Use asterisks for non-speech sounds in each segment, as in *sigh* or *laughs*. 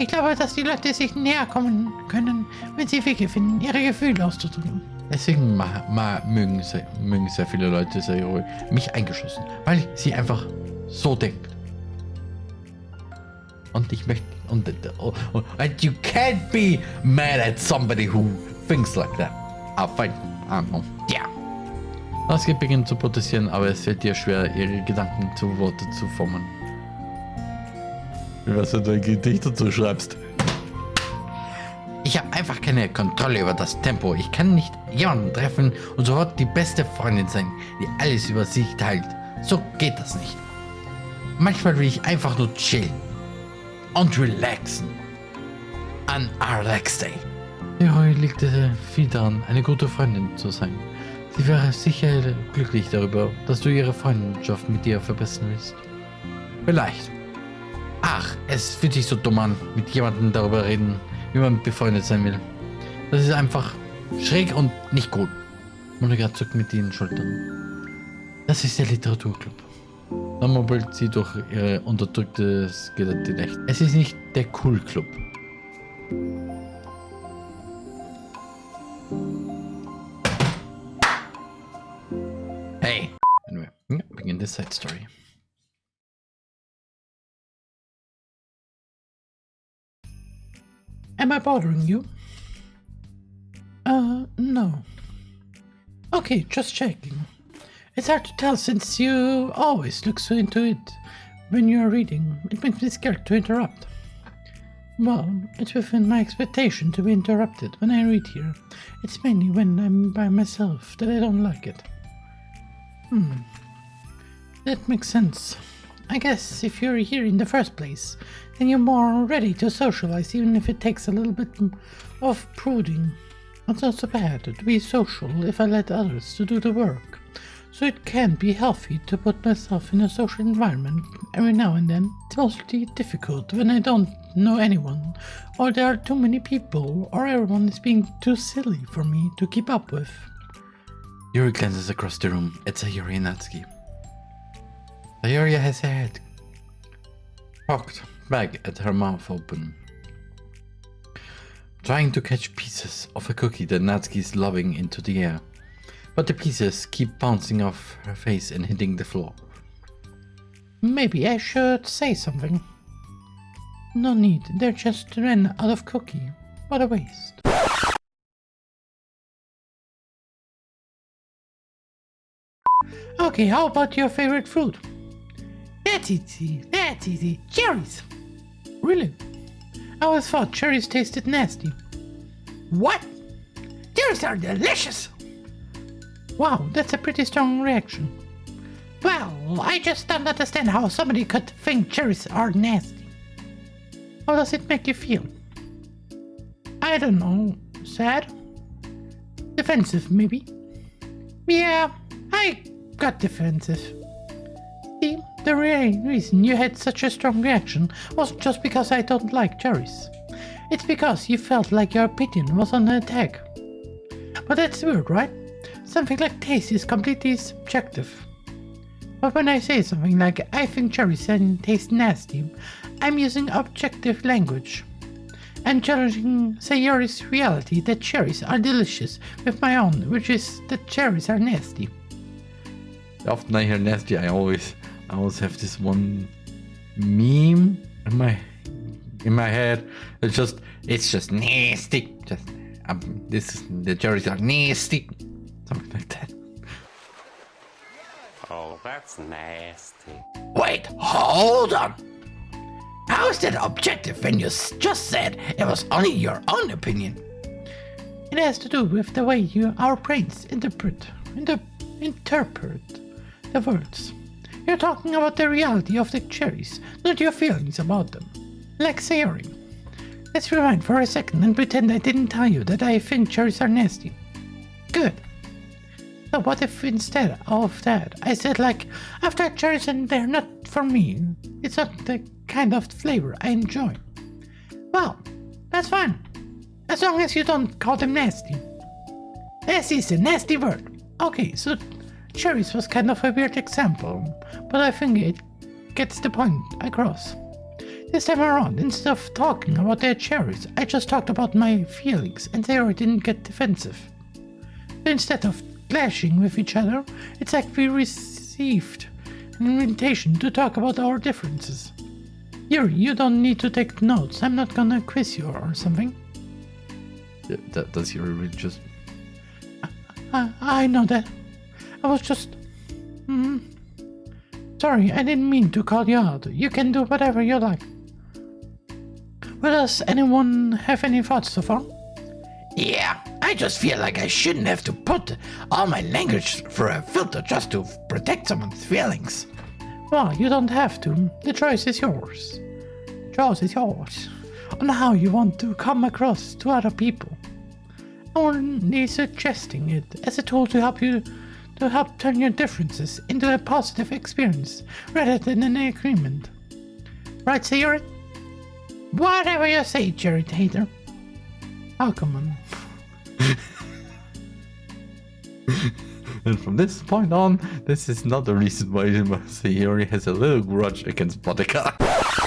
Ich glaube, dass die Leute sich näher kommen können, wenn sie Wege finden, ihre Gefühle auszudrücken. Deswegen ma, ma, mögen, sehr, mögen sehr viele Leute Sayori, mich eingeschlossen, weil sie einfach so denkt. Und ich möchte. Und, und, and you can't be mad at somebody who thinks like that. Ah, fine. Ah, no. Yeah. Sasuke beginnt zu protestieren, aber es fällt ihr schwer, ihre Gedanken zu Worte zu formen. Wie was du dein Gedicht dazu schreibst. Ich habe einfach keine Kontrolle über das Tempo. Ich kann nicht jemanden treffen und sofort die beste Freundin sein, die alles über sich teilt. So geht das nicht. Manchmal will ich einfach nur chillen und relaxen. An Alex Day. Leroy legte viel daran, eine gute Freundin zu sein. Sie wäre sicher glücklich darüber, dass du ihre Freundschaft mit dir verbessern willst. Vielleicht. Ach, es fühlt sich so dumm an, mit jemandem darüber reden, wie man befreundet sein will. Das ist einfach schräg und nicht gut. Monika zuckt mit den Schultern. Das ist der Literaturclub. Dann murmelt sie durch ihre unterdrückte Skelettilecht. Es ist nicht der Cool Club. Hey! Anyway, begin the side story. Am I bothering you? Uh, no. Okay, just checking. It's hard to tell since you always look so into it when you're reading. It makes me scared to interrupt. Well, it's within my expectation to be interrupted when I read here. It's mainly when I'm by myself that I don't like it. Hmm. That makes sense. I guess if you're here in the first place, then you're more ready to socialize even if it takes a little bit of prodding. It's not so bad to be social if I let others to do the work. So it can be healthy to put myself in a social environment every now and then. It's mostly difficult when I don't know anyone, or there are too many people, or everyone is being too silly for me to keep up with. Yuri glances across the room at Sayori and Natsuki. Sayori has her head cocked back at her mouth open, trying to catch pieces of a cookie that Natsuki is lobbing into the air. But the pieces keep bouncing off her face and hitting the floor. Maybe I should say something. No need, They're just ran out of cookie. What a waste. Okay, how about your favorite fruit? That's easy, that's easy. Cherries! Really? I always thought cherries tasted nasty. What? Cherries are delicious! Wow, that's a pretty strong reaction. Well, I just don't understand how somebody could think cherries are nasty. How does it make you feel? I don't know. Sad? Defensive, maybe? Yeah, I got defensive. See, the real reason you had such a strong reaction wasn't just because I don't like cherries. It's because you felt like your opinion was under attack. But that's weird, right? Something like taste is completely subjective. But when I say something like, I think cherries taste nasty, I'm using objective language. I'm challenging Sayori's reality that cherries are delicious with my own, which is that cherries are nasty. Often I hear nasty, I always, I always have this one meme in my, in my head. It's just, it's just nasty. Just, um, this, the cherries are nasty. Something like that. Oh, that's nasty. Wait, hold on. How is that objective when you just said it was only your own opinion? It has to do with the way you, our brains interpret, inter, interpret the words. You're talking about the reality of the cherries, not your feelings about them. Like Sayori. Let's rewind for a second and pretend I didn't tell you that I think cherries are nasty. Good. So what if instead of that I said like, after cherries and they're not for me. It's not the kind of flavor I enjoy. Well, that's fine. As long as you don't call them nasty. Nasty is a nasty word. Okay, so cherries was kind of a weird example, but I think it gets the point across. This time around, instead of talking about their cherries, I just talked about my feelings and Sayori didn't get defensive. Instead of clashing with each other, it's like we received an invitation to talk about our differences. Yuri, you don't need to take notes. I'm not gonna quiz you or something. Yeah, that, does Yuri really just... I, I know that. I was just... Hmm. Sorry, I didn't mean to call you out. You can do whatever you like. Well, does anyone have any thoughts so far? Yeah, I just feel like I shouldn't have to put all my language through a filter just to protect someone's feelings. Well, you don't have to. The choice is yours. The choice is yours. On how you want to come across to other people. I'm only suggesting it as a tool to help you to help turn your differences into a positive experience rather than an agreement. Right, Sayori? Whatever you say, Jerry Tater. Oh, come on. *laughs* and from this point on, this is not the reason why Sayori has a little grudge against Boudica. *laughs*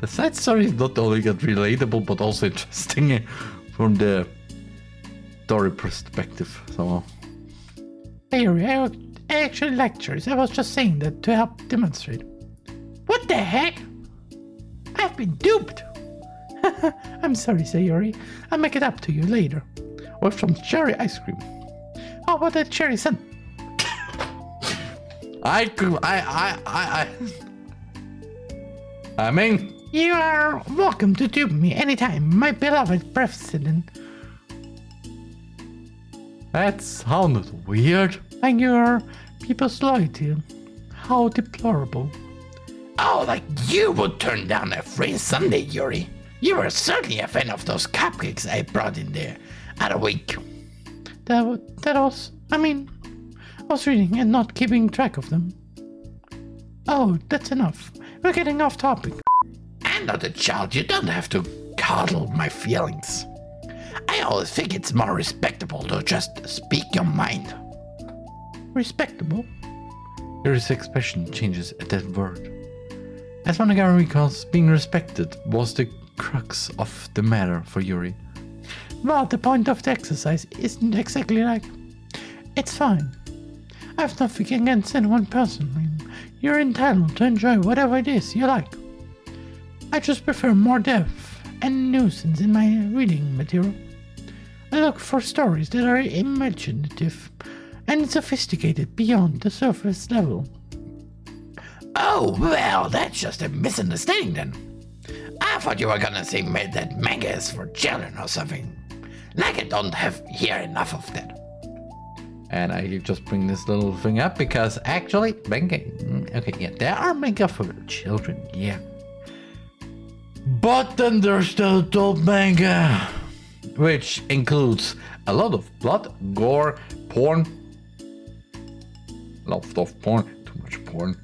The side story is not only relatable, but also interesting from the story perspective. somehow. Sayori, I, I actually like cherries. I was just saying that to help demonstrate. What the heck? I've been duped. *laughs* I'm sorry, Sayori. I'll make it up to you later. With some cherry ice cream. Oh, How about that cherry sun? I could, I, I, I, I, I mean, You are welcome to dupe me anytime, my beloved president. that sounded weird. And your people's loyalty. How deplorable. Oh, like you would turn down a free Sunday, Yuri. You were certainly a fan of those cupcakes I brought in there other week. That, wa- that was, I mean, I was reading and not keeping track of them. Oh, that's enough. We're getting off topic. I'm not a child. You don't have to coddle my feelings. I always think it's more respectable to just speak your mind. Respectable. Yuri's expression changes at that word. As Monogatari recalls, being respected was the crux of the matter for Yuri. Well, the point of the exercise isn't exactly like. It's fine. I have nothing against anyone personally. You're entitled to enjoy whatever it is you like. I just prefer more depth and nuisance in my reading material. I look for stories that are imaginative and sophisticated beyond the surface level. Oh, well, that's just a misunderstanding then. I thought you were gonna say ma- that manga is for children or something. Like I don't have here enough of that. And I just bring this little thing up because actually, manga. mm, Okay, yeah, there are manga for children, yeah. But then there's the adult manga, which includes a lot of blood, gore, porn. A lot of porn, too much porn.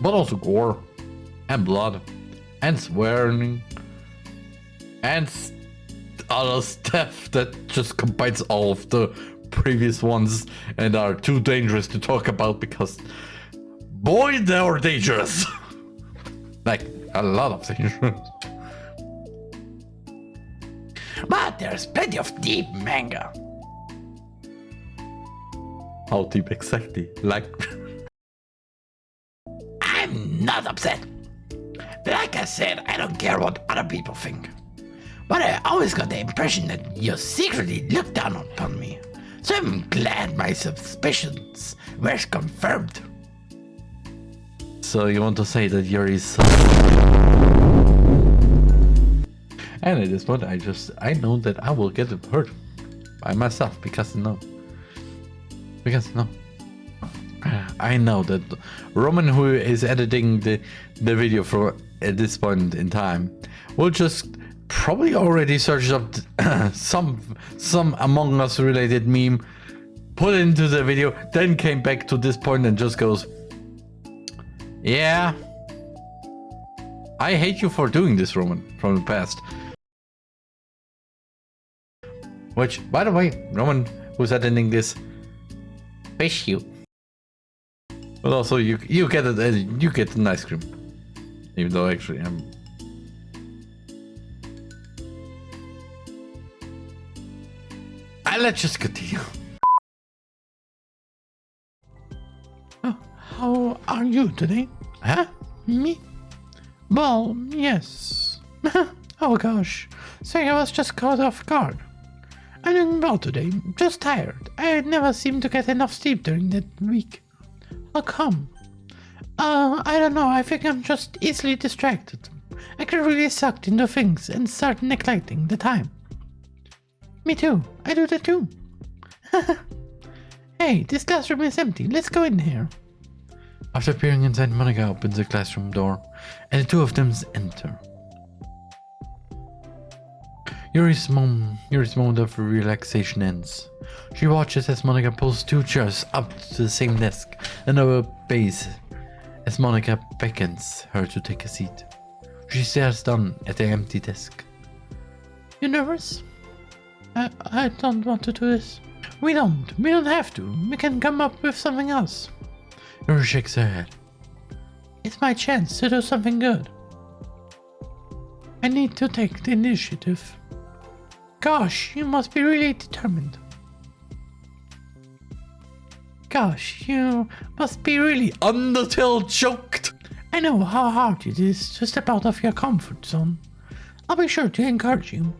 But also gore, and blood, and swearing, and other stuff that just combines all of the previous ones and are too dangerous to talk about because boy they are dangerous *laughs* like a lot of things. But there's plenty of deep manga. how deep exactly like I'm not upset. Like I said, I don't care what other people think. But I always got the impression that you secretly look down upon me. So I'm glad my suspicions were confirmed. So you want to say that Yuri is and at this point i just i know that i will get hurt by myself because no. Because no. I know that Roman, who is editing the the video for at this point in time, will just probably already search up *coughs* some some Among Us related meme, put into the video, then came back to this point and just goes, "Yeah, I hate you for doing this, Roman, from the past." Which, by the way, Roman, who's attending this, fish you. But also, you you get it. uh, You get an ice cream, even though actually I'm. I let's just continue. How are you today? Huh? Me? Well, yes. *laughs* oh gosh. Sorry, I was just caught off guard. I'm doing well today, just tired. I never seem to get enough sleep during that week. How come? Uh, I don't know, I think I'm just easily distracted. I get really sucked into things and start neglecting the time. Me too, I do that too. *laughs* hey, this classroom is empty, let's go in here. After peering inside, Monika opens the classroom door, and the two of them enter. Yuri's mom, Yuri's moment of relaxation ends. She watches as Monika pulls two chairs up to the same desk and obeys as Monika beckons her to take a seat. She stares down at the empty desk. You nervous? I, I don't want to do this. We don't. We don't have to. We can come up with something else. Her head. It's my chance to do something good. I need to take the initiative. Gosh, you must be really determined. Gosh, you must be really. Undertale choked! I know how hard it is to step out of your comfort zone. I'll be sure to encourage you.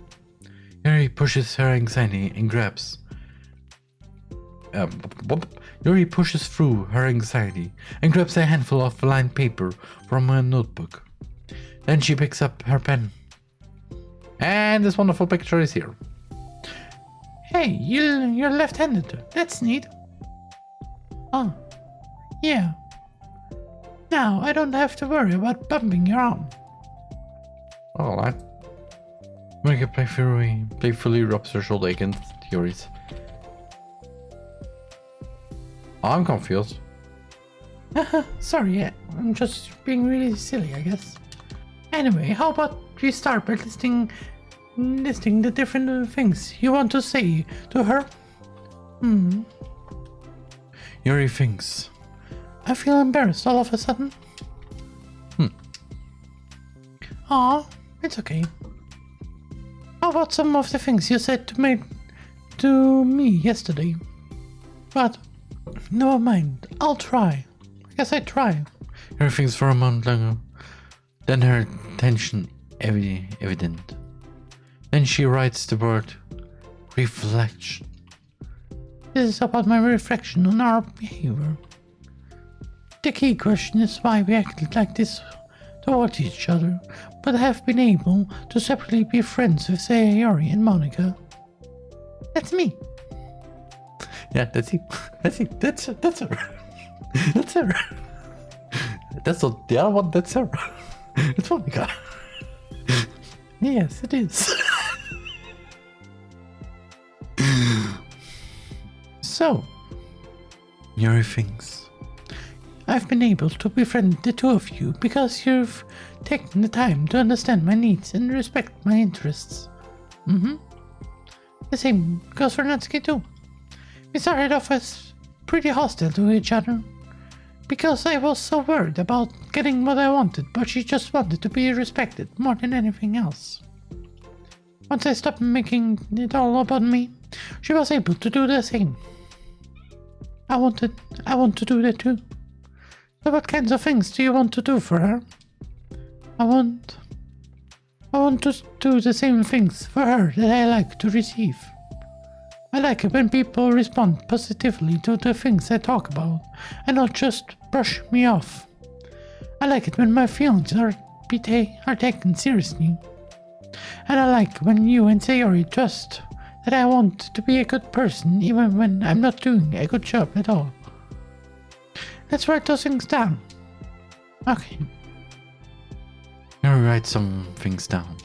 Yuri pushes her anxiety and grabs. Um, whoop. Yuri pushes through her anxiety and grabs a handful of lined paper from her notebook. Then she picks up her pen. And this wonderful picture is here. Hey, you, you're left-handed. That's neat. Oh, yeah. Now I don't have to worry about bumping your arm. Alright. Monika playfully, playfully rubs her shoulder against Yuri's. I'm confused. *laughs* Sorry, I'm just being really silly, I guess. Anyway, how about we start by listing, listing the different things you want to say to her? Hmm. Yuri thinks. I feel embarrassed all of a sudden. Hmm. Aw, it's okay. How about some of the things you said to me, to me yesterday? But, never mind, I'll try. I guess I try. Everything's for a moment longer. Then her tension evi- evident. Then she writes the word reflection. This is about my reflection on our behavior. The key question is why we acted like this towards each other, but have been able to separately be friends with Sayori and Monika. That's me. Yeah, that's it. *laughs* That's it. That's that's her. *laughs* That's her. *laughs* That's the other one. That's her. It's Monika. Yes, it is. so, Yuri thinks. I've been able to befriend the two of you because you've taken the time to understand my needs and respect my interests. Mm-hmm. The same goes for Natsuki too. We started off as pretty hostile to each other because I was so worried about getting what I wanted, but she just wanted to be respected more than anything else. Once I stopped making it all about me, she was able to do the same. I wanted, I want to do that too. So what kinds of things do you want to do for her? I want... I want to do the same things for her that I like to receive. I like it when people respond positively to the things I talk about and not just brush me off. I like it when my feelings are, are taken seriously. And I like when you and Sayori trust that I want to be a good person even when I'm not doing a good job at all. Let's write those things down. Okay. Yuri write some things down.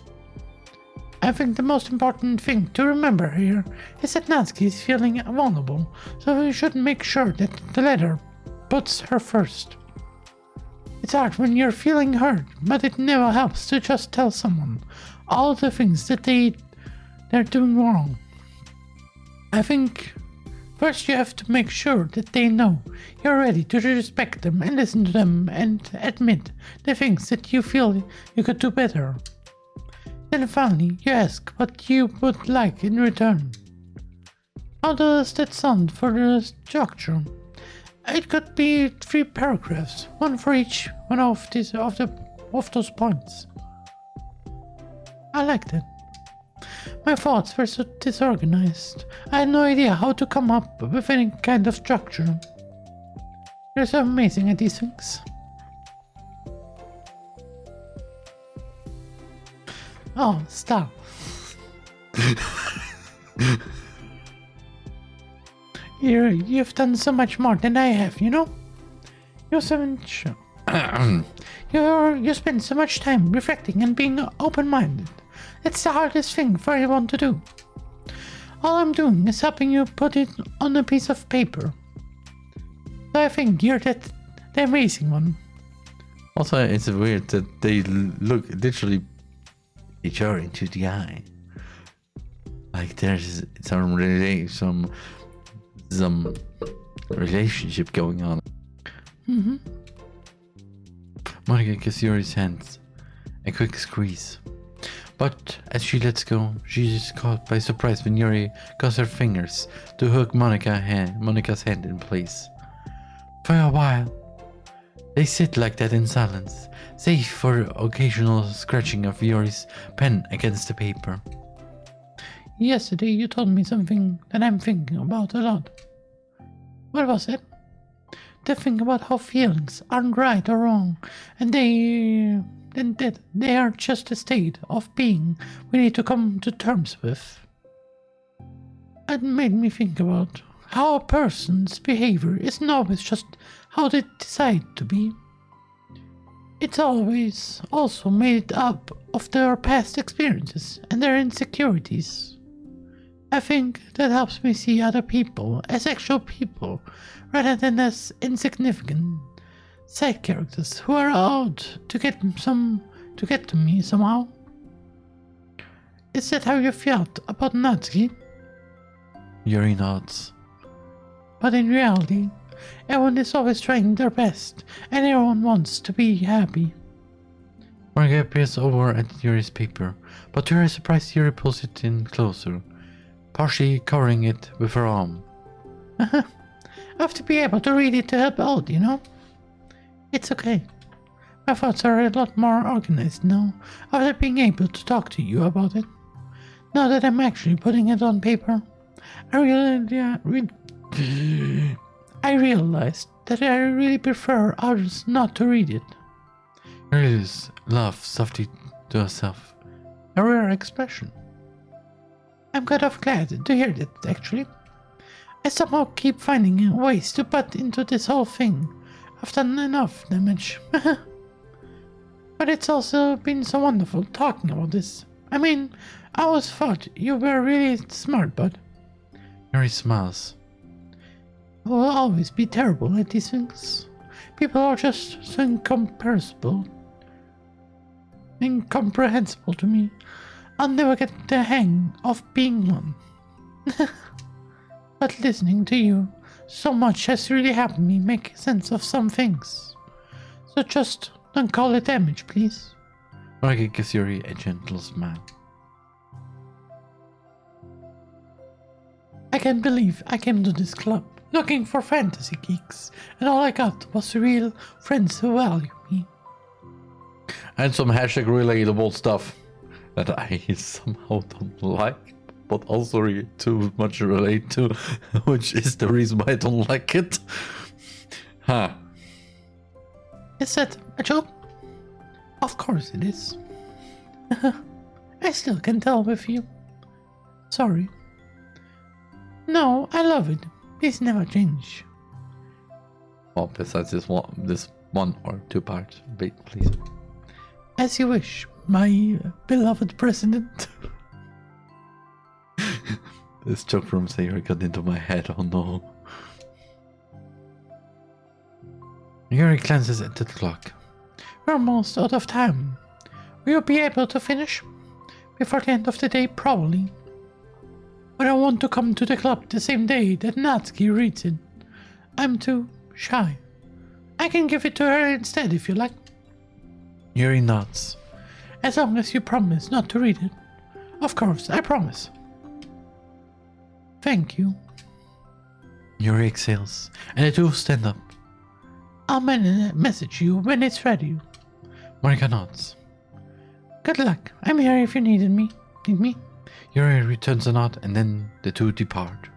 I think the most important thing to remember here is that Natsuki is feeling vulnerable, so we should make sure that the letter puts her first. It's hard when you're feeling hurt, but it never helps to just tell someone all the things that they they're doing wrong. I think First, you have to make sure that they know you're ready to respect them and listen to them and admit the things that you feel you could do better. Then finally, you ask what you would like in return. How does that sound for the structure? It could be three paragraphs, one for each one of these of the of those points. I like that. My thoughts were so disorganized. I had no idea how to come up with any kind of structure. You're so amazing at these things. Oh, stop. You're, you've done so much more than I have, you know? You're so much. *clears throat* You're, you spend so much time reflecting and being open minded. It's the hardest thing for anyone to do. All I'm doing is helping you put it on a piece of paper. So I think you're that the amazing one. Also, it's weird that they look literally each other into the eye. Like there's some some some relationship going on. Mm-hmm. Monika gives Yuri's hands a quick squeeze. But as she lets go, she is caught by surprise when Yuri goes her fingers to hook Monika hand, Monika's hand in place. For a while, they sit like that in silence, save for occasional scratching of Yuri's pen against the paper. Yesterday you told me something that I'm thinking about a lot. What was it? The thing about how feelings aren't right or wrong, and they and that they are just a state of being we need to come to terms with. It made me think about how a person's behavior isn't always just how they decide to be. It's always also made up of their past experiences and their insecurities. I think that helps me see other people as actual people rather than as insignificant side characters who are out to get some to get to me somehow. Is that how you felt about Natsuki? Yuri nods. But in reality, everyone is always trying their best, and everyone wants to be happy. Monika peers over at Yuri's paper, but to her surprise Yuri pulls it in closer, partially covering it with her arm. I have to be able to read it to help out, you know? It's okay. My thoughts are a lot more organized now after being able to talk to you about it. Now that I'm actually putting it on paper, I really, uh, re- I realized that I really prefer others not to read it. Yuri's laugh softly to herself. A rare expression. I'm kind of glad to hear that, actually. I somehow keep finding ways to put into this whole thing. I've done enough damage. *laughs* but it's also been so wonderful talking about this. I mean, I always thought you were really smart, bud. Yuri smiles. I will always be terrible at these things. People are just so incomprehensible. Incomprehensible to me. I'll never get the hang of being one. *laughs* but listening to you so much has really helped me make sense of some things. So just don't call it damage, please. Monika gives Yuri a gentle smile. I can't believe I came to this club looking for fantasy geeks, and all I got was real friends who value me. And some hashtag relatable stuff that I *laughs* somehow don't like, but also re- too much relate to, *laughs* which is the reason why I don't like it. Huh. Is that a joke? Of course it is. *laughs* I still can tell with you. Sorry. No, I love it. Please never change. Well, besides this one, this one or two part, bit, please. As you wish, my beloved president. *laughs* This joke from Sayori got into my head. Oh no. Yuri glances at the clock. We're almost out of time. Will you be able to finish? Before the end of the day, probably. But I want to come to the club the same day that Natsuki reads it. I'm too shy. I can give it to her instead if you like, Yuri nods. as long as you promise not to read it. Of course, I promise. Thank you. Yuri exhales, and the two stand up. I'll message you when it's ready. Monika nods. Good luck. I'm here if you needed me. Need me? Yuri returns a nod, and then the two depart.